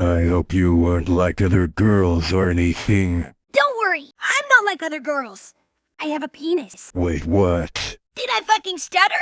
I hope you weren't like other girls or anything. Don't worry, I'm not like other girls. I have a penis. Wait, what? Did I fucking stutter?